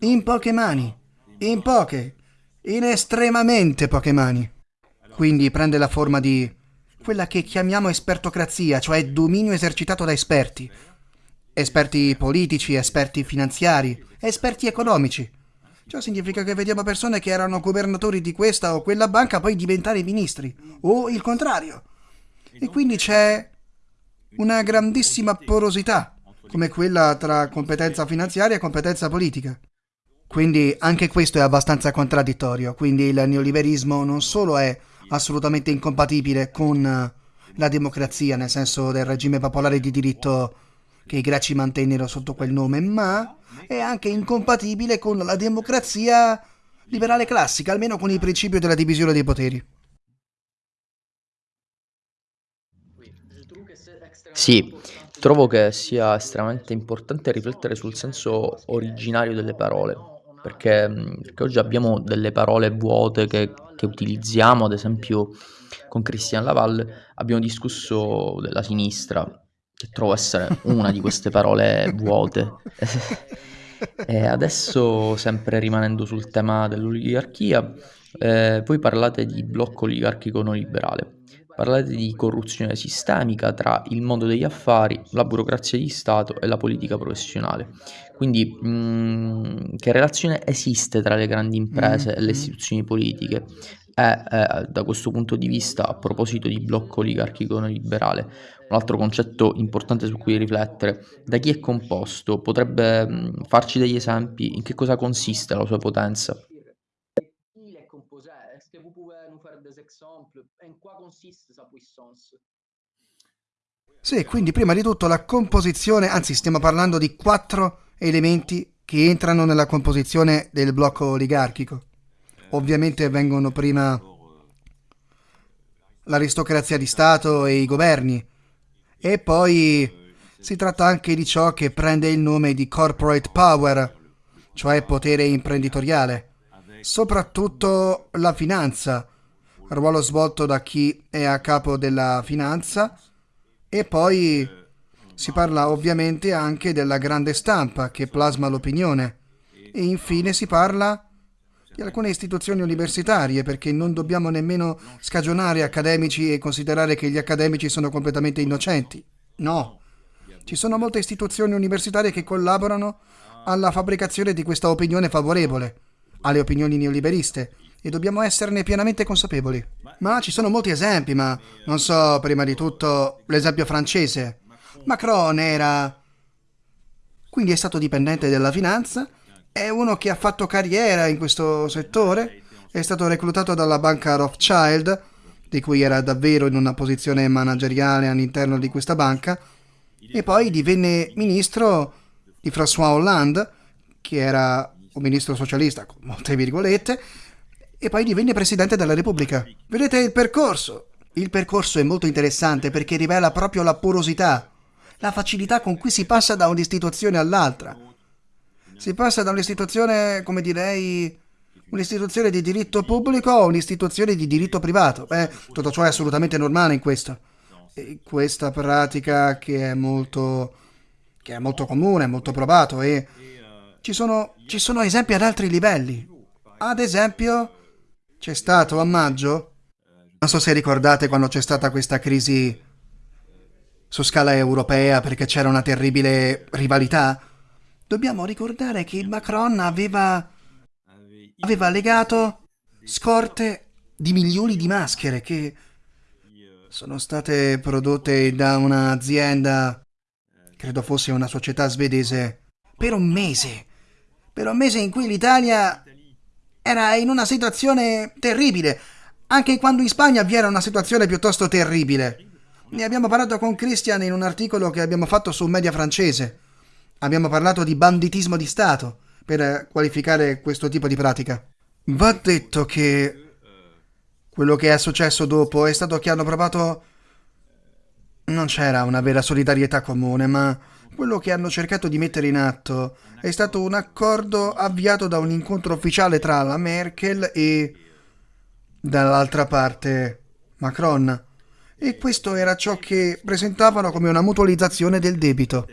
in poche mani, in poche, in estremamente poche mani. Quindi prende la forma di quella che chiamiamo espertocrazia, cioè dominio esercitato da esperti. Esperti politici, esperti finanziari, esperti economici. Ciò significa che vediamo persone che erano governatori di questa o quella banca poi diventare ministri, o il contrario. E quindi c'è una grandissima porosità, come quella tra competenza finanziaria e competenza politica. Quindi anche questo è abbastanza contraddittorio, quindi il neoliberismo non solo è assolutamente incompatibile con la democrazia, nel senso del regime popolare di diritto che i greci mantennero sotto quel nome, ma è anche incompatibile con la democrazia liberale classica, almeno con il principio della divisione dei poteri. Sì, trovo che sia estremamente importante riflettere sul senso originario delle parole, perché, perché oggi abbiamo delle parole vuote che che utilizziamo, ad esempio con Christian Laval abbiamo discusso della sinistra, che trovo essere una di queste parole vuote. *laughs* E adesso, sempre rimanendo sul tema dell'oligarchia, ehm, voi parlate di blocco oligarchico neoliberale. Parlate di corruzione sistemica tra il mondo degli affari, la burocrazia di Stato e la politica professionale. Quindi, mhmm, che relazione esiste tra le grandi imprese e le Mhm. istituzioni politiche? E, ehm, da questo punto di vista, a proposito di blocco oligarchico neoliberale, un altro concetto importante su cui riflettere: da chi è composto? Potrebbe, mhmm, farci degli esempi? In che cosa consiste la sua potenza? Sì, quindi prima di tutto la composizione, anzi stiamo parlando di quattro elementi che entrano nella composizione del blocco oligarchico. Ovviamente vengono prima l'aristocrazia di Stato e i governi, e poi si tratta anche di ciò che prende il nome di corporate power, cioè potere imprenditoriale, soprattutto la finanza, ruolo svolto da chi è a capo della finanza, e poi si parla ovviamente anche della grande stampa che plasma l'opinione, e infine si parla di alcune istituzioni universitarie, perché non dobbiamo nemmeno scagionare accademici e considerare che gli accademici sono completamente innocenti. No, ci sono molte istituzioni universitarie che collaborano alla fabbricazione di questa opinione favorevole alle opinioni neoliberiste e dobbiamo esserne pienamente consapevoli. Ma ci sono molti esempi, ma non so, prima di tutto l'esempio francese. Macron era quindi è stato dipendente della finanza, è uno che ha fatto carriera in questo settore, è stato reclutato dalla banca Rothschild, di cui era davvero in una posizione manageriale all'interno di questa banca, e poi divenne ministro di François Hollande, che era un ministro socialista, con molte virgolette, e poi divenne presidente della Repubblica. Vedete il percorso? Il percorso è molto interessante perché rivela proprio la porosità, la facilità con cui si passa da un'istituzione all'altra. Si passa da un'istituzione, come direi, un'istituzione di diritto pubblico a un'istituzione di diritto privato. Beh, tutto ciò è assolutamente normale in questo. E questa pratica che è molto, che è molto comune, molto provato e ci sono, ci sono esempi ad altri livelli. Ad esempio, c'è stato a maggio, non so se ricordate quando c'è stata questa crisi su scala europea perché c'era una terribile rivalità, dobbiamo ricordare che Macron aveva, aveva legato scorte di milioni di maschere che sono state prodotte da un'azienda, credo fosse una società svedese, per un mese. Per un mese in cui l'Italia era in una situazione terribile. Anche quando in Spagna vi era una situazione piuttosto terribile. Ne abbiamo parlato con Christian in un articolo che abbiamo fatto su media francese. Abbiamo parlato di banditismo di Stato per qualificare questo tipo di pratica. Va detto che quello che è successo dopo è stato che hanno provato... Non c'era una vera solidarietà comune, ma quello che hanno cercato di mettere in atto è stato un accordo avviato da un incontro ufficiale tra la Merkel e dall'altra parte Macron. E questo era ciò che presentavano come una mutualizzazione del debito.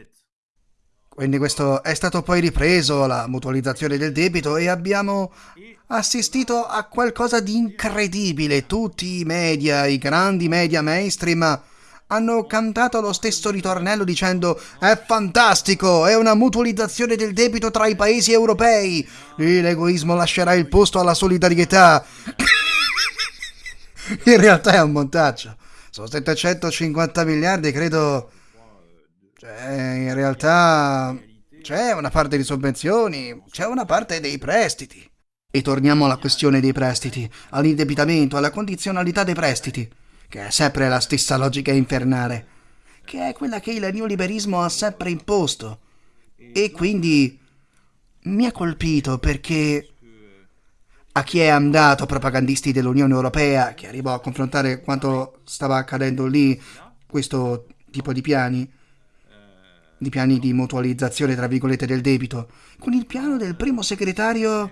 Quindi questo è stato poi ripreso, la mutualizzazione del debito, e abbiamo assistito a qualcosa di incredibile. Tutti i media, i grandi media mainstream, hanno cantato lo stesso ritornello dicendo è fantastico, è una mutualizzazione del debito tra i paesi europei. L'egoismo lascerà il posto alla solidarietà. *coughs* In realtà è un montaggio. Sono 750 miliardi, credo cioè, in realtà c'è una parte di sovvenzioni, c'è una parte dei prestiti. E torniamo alla questione dei prestiti, all'indebitamento, alla condizionalità dei prestiti, che è sempre la stessa logica infernale, che è quella che il neoliberismo ha sempre imposto. E quindi mi ha colpito perché a chi è andato, propagandisti dell'Unione Europea, che arrivò a confrontare quanto stava accadendo lì, questo tipo di piani, di piani di mutualizzazione, tra virgolette, del debito, con il piano del primo segretario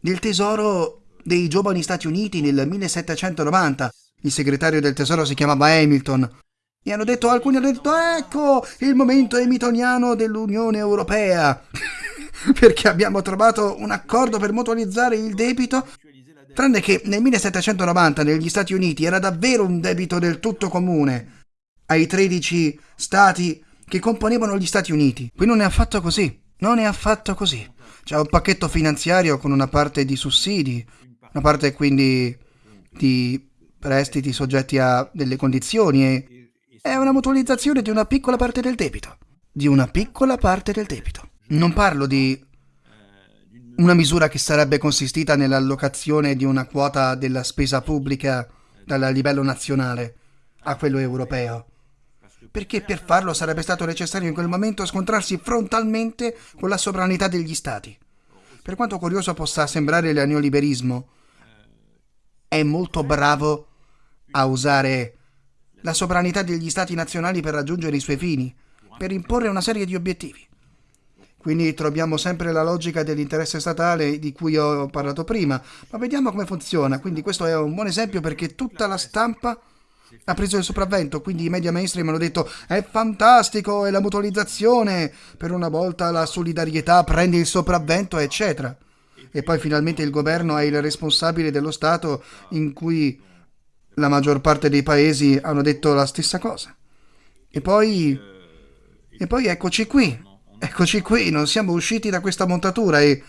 del tesoro dei giovani Stati Uniti nel 1790. Il segretario del tesoro si chiamava Hamilton. E hanno detto, alcuni hanno detto, ecco il momento hamiltoniano dell'Unione Europea. *laughs* *laughs* Perché abbiamo trovato un accordo per mutualizzare il debito Tranne che nel 1790 negli Stati Uniti era davvero un debito del tutto comune ai 13 stati che componevano gli Stati Uniti. Qui non è affatto così, non è affatto così. C'è un pacchetto finanziario con una parte di sussidi, una parte quindi di prestiti soggetti a delle condizioni e è una mutualizzazione di una piccola parte del debito. Di una piccola parte del debito. Non parlo di una misura che sarebbe consistita nell'allocazione di una quota della spesa pubblica dal livello nazionale a quello europeo perché per farlo sarebbe stato necessario in quel momento scontrarsi frontalmente con la sovranità degli Stati. Per quanto curioso possa sembrare il neoliberismo, è molto bravo a usare la sovranità degli Stati nazionali per raggiungere i suoi fini, per imporre una serie di obiettivi. Quindi troviamo sempre la logica dell'interesse statale di cui ho parlato prima, ma vediamo come funziona. Quindi questo è un buon esempio perché tutta la stampa ha preso il sopravvento, quindi i media mainstream hanno detto è fantastico, è la mutualizzazione, per una volta la solidarietà prende il sopravvento, eccetera. E poi finalmente il governo è il responsabile dello Stato in cui la maggior parte dei paesi hanno detto la stessa cosa. E poi... E poi eccoci qui. Eccoci qui, non siamo usciti da questa montatura e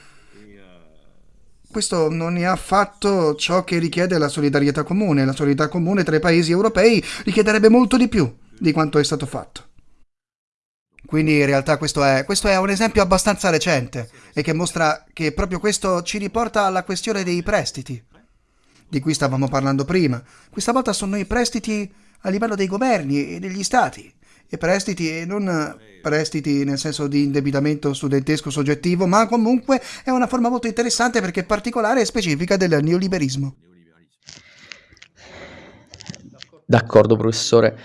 questo non è affatto ciò che richiede la solidarietà comune. La solidarietà comune tra i paesi europei richiederebbe molto di più di quanto è stato fatto. Quindi in realtà questo è, questo è, un esempio abbastanza recente e che mostra che proprio questo ci riporta alla questione dei prestiti, di cui stavamo parlando prima. Questa volta sono i prestiti a livello dei governi e degli stati, e prestiti e non prestiti nel senso di indebitamento studentesco soggettivo, ma comunque è una forma molto interessante perché particolare e specifica del neoliberismo. D'accordo, professore.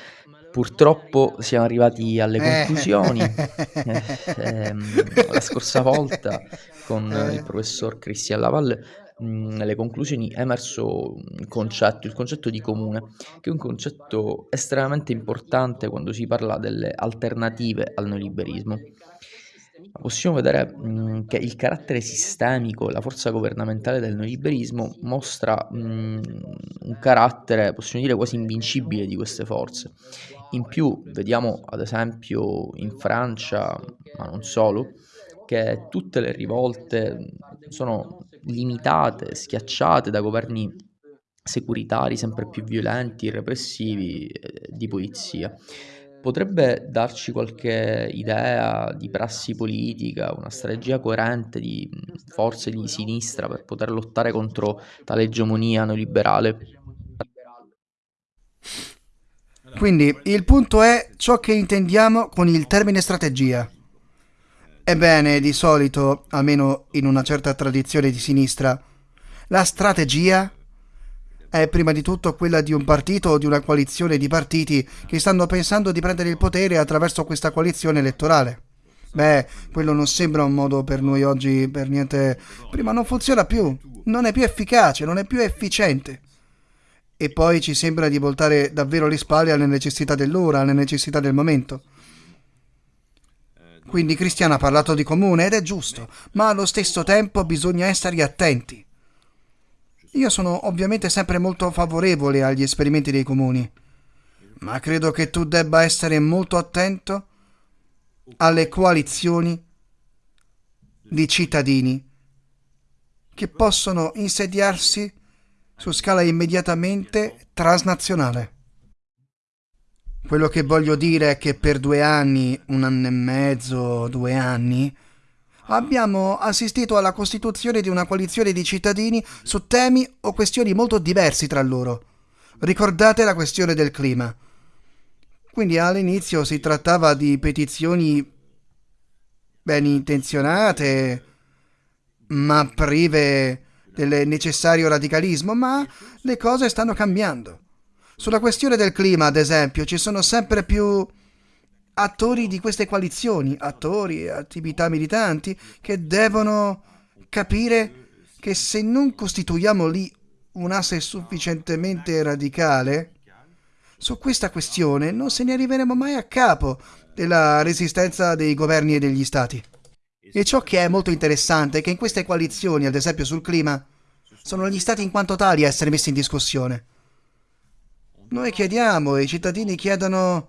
Purtroppo siamo arrivati alle eh. conclusioni. *laughs* Eh, ehm, la scorsa volta con il professor Cristian Lavalle nelle conclusioni è emerso un concetto, il concetto di comune, che è un concetto estremamente importante quando si parla delle alternative al neoliberismo. Possiamo vedere mh, che il carattere sistemico, la forza governamentale del neoliberismo mostra mh, un carattere, possiamo dire, quasi invincibile di queste forze. In più, vediamo ad esempio in Francia, ma non solo, che tutte le rivolte sono limitate, schiacciate da governi securitari sempre più violenti, repressivi, eh, di polizia. Potrebbe darci qualche idea di prassi politica, una strategia coerente di forze di sinistra per poter lottare contro tale egemonia neoliberale? Quindi il punto è ciò che intendiamo con il termine strategia. Ebbene, di solito, almeno in una certa tradizione di sinistra, la strategia è prima di tutto quella di un partito o di una coalizione di partiti che stanno pensando di prendere il potere attraverso questa coalizione elettorale. Beh, quello non sembra un modo per noi oggi per niente... Prima non funziona più, non è più efficace, non è più efficiente. E poi ci sembra di voltare davvero le spalle alle necessità dell'ora, alle necessità del momento. Quindi Cristiano ha parlato di comune ed è giusto, ma allo stesso tempo bisogna essere attenti. Io sono ovviamente sempre molto favorevole agli esperimenti dei comuni, ma credo che tu debba essere molto attento alle coalizioni di cittadini che possono insediarsi su scala immediatamente transnazionale. Quello che voglio dire è che per due anni, un anno e mezzo, due anni, abbiamo assistito alla costituzione di una coalizione di cittadini su temi o questioni molto diversi tra loro. Ricordate la questione del clima. Quindi all'inizio si trattava di petizioni ben intenzionate, ma prive del necessario radicalismo, ma le cose stanno cambiando. Sulla questione del clima, ad esempio, ci sono sempre più attori di queste coalizioni, attori e attività militanti, che devono capire che se non costituiamo lì un asse sufficientemente radicale, su questa questione non se ne arriveremo mai a capo della resistenza dei governi e degli stati. E ciò che è molto interessante è che in queste coalizioni, ad esempio sul clima, sono gli stati in quanto tali a essere messi in discussione. Noi chiediamo e i cittadini chiedono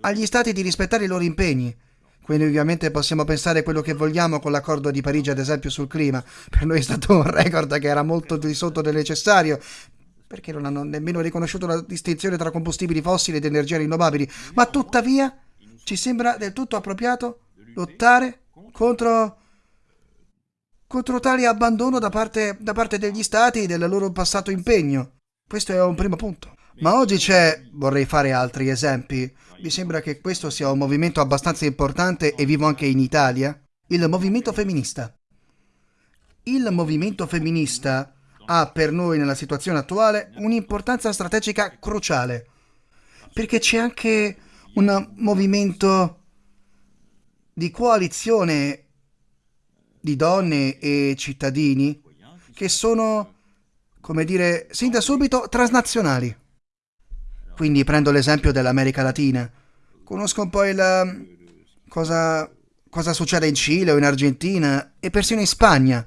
agli stati di rispettare i loro impegni. Quindi ovviamente possiamo pensare quello che vogliamo con l'accordo di Parigi, ad esempio sul clima. Per noi è stato un record che era molto di sotto del necessario, perché non hanno nemmeno riconosciuto la distinzione tra combustibili fossili ed energie rinnovabili. Ma tuttavia ci sembra del tutto appropriato lottare contro, contro tale abbandono da parte, da parte degli stati del loro passato impegno. Questo è un primo punto. Ma oggi c'è, vorrei fare altri esempi, mi sembra che questo sia un movimento abbastanza importante e vivo anche in Italia, il movimento femminista. Il movimento femminista ha per noi nella situazione attuale un'importanza strategica cruciale, perché c'è anche un movimento di coalizione di donne e cittadini che sono, come dire, sin da subito transnazionali. Quindi prendo l'esempio dell'America Latina. Conosco un po' il... cosa, cosa succede in Cile o in Argentina e persino in Spagna.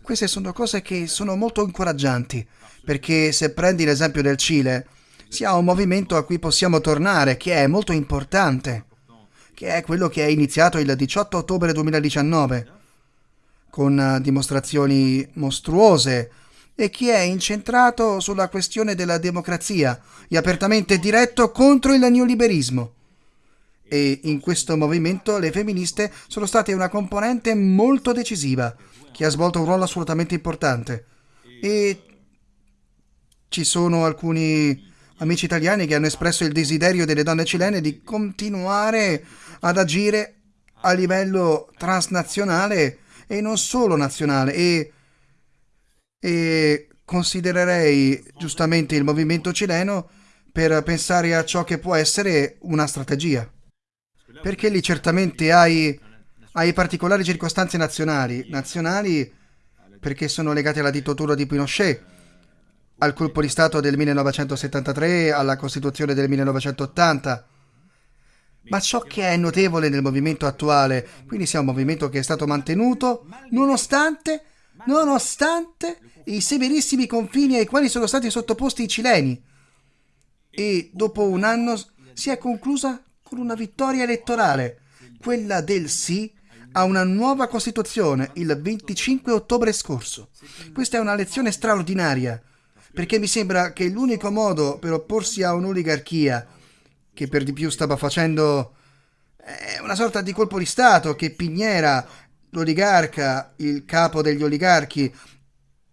Queste sono cose che sono molto incoraggianti, perché se prendi l'esempio del Cile, si ha un movimento a cui possiamo tornare, che è molto importante che è quello che è iniziato il 18 ottobre 2019, con eh, dimostrazioni mostruose e che è incentrato sulla questione della democrazia e apertamente diretto contro il neoliberismo. E in questo movimento le femministe sono state una componente molto decisiva, che ha svolto un ruolo assolutamente importante. E ci sono alcuni amici italiani che hanno espresso il desiderio delle donne cilene di continuare ad agire a livello transnazionale e non solo nazionale e, e considererei giustamente il movimento cileno per pensare a ciò che può essere una strategia. Perché lì certamente hai, hai particolari circostanze nazionali, nazionali perché sono legate alla dittatura di Pinochet, al colpo di Stato del 1973, alla Costituzione del 1980. Ma ciò che è notevole nel movimento attuale, quindi sia un movimento che è stato mantenuto nonostante, nonostante i severissimi confini ai quali sono stati sottoposti i cileni. E dopo un anno si è conclusa con una vittoria elettorale, quella del sì a una nuova Costituzione il 25 ottobre scorso. Questa è una lezione straordinaria perché mi sembra che l'unico modo per opporsi a un'oligarchia, che per di più stava facendo una sorta di colpo di Stato, che Pignera, l'oligarca, il capo degli oligarchi,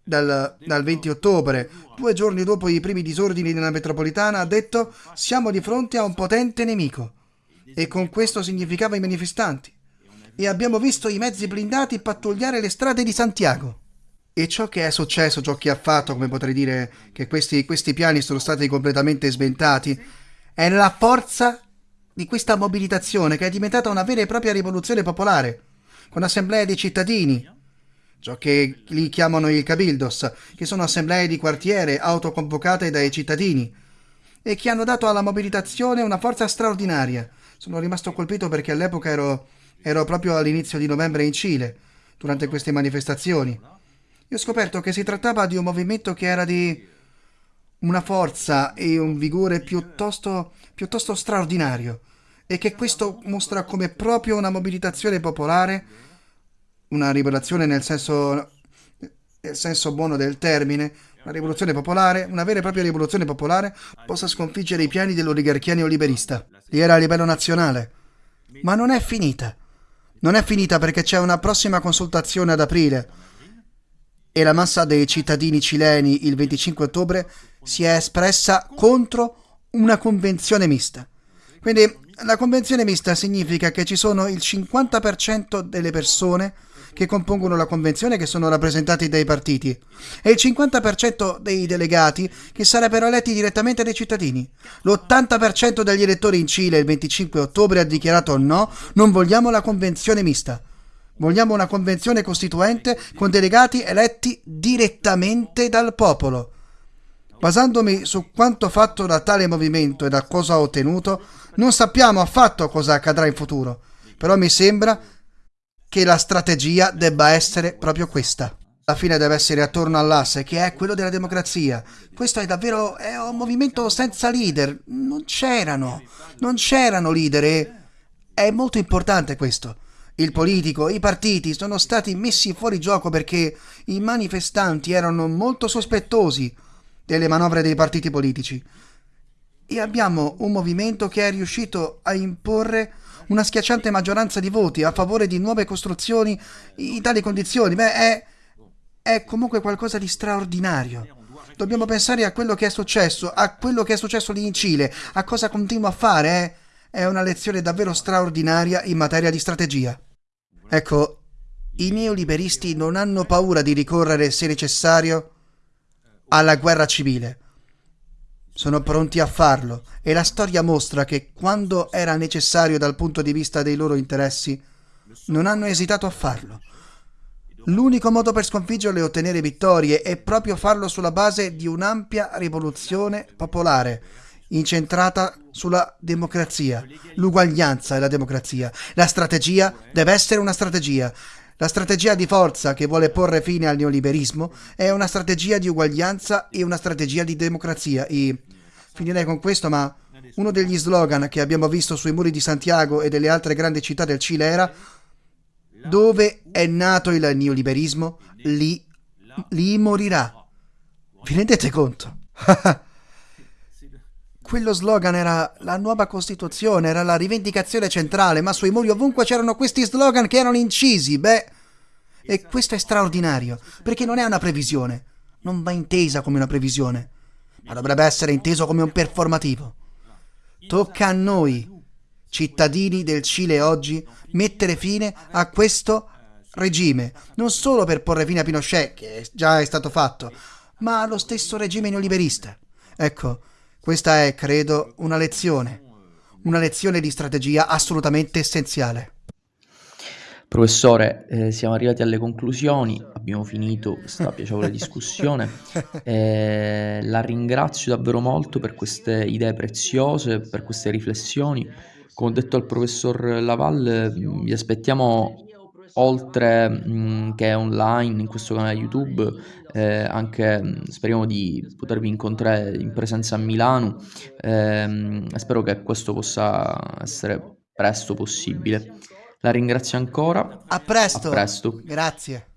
dal, dal 20 ottobre, due giorni dopo i primi disordini nella metropolitana, ha detto siamo di fronte a un potente nemico. E con questo significava i manifestanti. E abbiamo visto i mezzi blindati pattugliare le strade di Santiago. E ciò che è successo, ciò che ha fatto, come potrei dire che questi, questi piani sono stati completamente sventati, è la forza di questa mobilitazione che è diventata una vera e propria rivoluzione popolare, con assemblee di cittadini, ciò che li chiamano i cabildos, che sono assemblee di quartiere autoconvocate dai cittadini, e che hanno dato alla mobilitazione una forza straordinaria, Sono rimasto colpito perché all'epoca ero, ero proprio all'inizio di novembre in Cile, durante queste manifestazioni. Io ho scoperto che si trattava di un movimento che era di una forza e un vigore piuttosto, piuttosto straordinario e che questo mostra come proprio una mobilitazione popolare, una rivelazione nel senso, nel senso buono del termine, una rivoluzione popolare, una vera e propria rivoluzione popolare, possa sconfiggere i piani dell'oligarchia neoliberista. Lì era a livello nazionale. Ma non è finita. Non è finita perché c'è una prossima consultazione ad aprile e la massa dei cittadini cileni il 25 ottobre si è espressa contro una convenzione mista. Quindi la convenzione mista significa che ci sono il 50% delle persone che compongono la convenzione che sono rappresentati dai partiti e il 50% dei delegati che sarebbero eletti direttamente dai cittadini. L'80% degli elettori in Cile il 25 ottobre ha dichiarato no, non vogliamo la convenzione mista. Vogliamo una convenzione costituente con delegati eletti direttamente dal popolo. Basandomi su quanto fatto da tale movimento e da cosa ottenuto, non sappiamo affatto cosa accadrà in futuro, però mi sembra che la strategia debba essere proprio questa. La fine deve essere attorno all'asse, che è quello della democrazia. Questo è davvero è un movimento senza leader. Non c'erano, non c'erano leader è molto importante questo. Il politico, i partiti sono stati messi fuori gioco perché i manifestanti erano molto sospettosi delle manovre dei partiti politici. E abbiamo un movimento che è riuscito a imporre una schiacciante maggioranza di voti a favore di nuove costruzioni in tali condizioni. Beh, è, è comunque qualcosa di straordinario. Dobbiamo pensare a quello che è successo, a quello che è successo lì in Cile, a cosa continua a fare. Eh? È una lezione davvero straordinaria in materia di strategia. Ecco, i neoliberisti non hanno paura di ricorrere, se necessario, alla guerra civile. Sono pronti a farlo e la storia mostra che quando era necessario dal punto di vista dei loro interessi, non hanno esitato a farlo. L'unico modo per sconfiggerlo e ottenere vittorie è proprio farlo sulla base di un'ampia rivoluzione popolare incentrata sulla democrazia, l'uguaglianza e la democrazia. La strategia deve essere una strategia. La strategia di forza che vuole porre fine al neoliberismo è una strategia di uguaglianza e una strategia di democrazia. E finirei con questo, ma uno degli slogan che abbiamo visto sui muri di Santiago e delle altre grandi città del Cile era dove è nato il neoliberismo, lì, lì morirà. Vi rendete conto? *laughs* Quello slogan era la nuova Costituzione, era la rivendicazione centrale, ma sui muri ovunque c'erano questi slogan che erano incisi, beh... E questo è straordinario, perché non è una previsione, non va intesa come una previsione, ma dovrebbe essere inteso come un performativo. Tocca a noi, cittadini del Cile oggi, mettere fine a questo regime, non solo per porre fine a Pinochet, che già è stato fatto, ma allo stesso regime neoliberista. Ecco, questa è, credo, una lezione, una lezione di strategia assolutamente essenziale. Professore, eh, siamo arrivati alle conclusioni, abbiamo finito questa piacevole discussione. *laughs* Eh, la ringrazio davvero molto per queste idee preziose, per queste riflessioni. Come ho detto al professor Laval, vi aspettiamo oltre mh, che online in questo canale YouTube, eh, anche mh, speriamo di potervi incontrare in presenza a Milano. Ehm, spero che questo possa essere presto possibile. La ringrazio ancora. A presto. A presto. Grazie.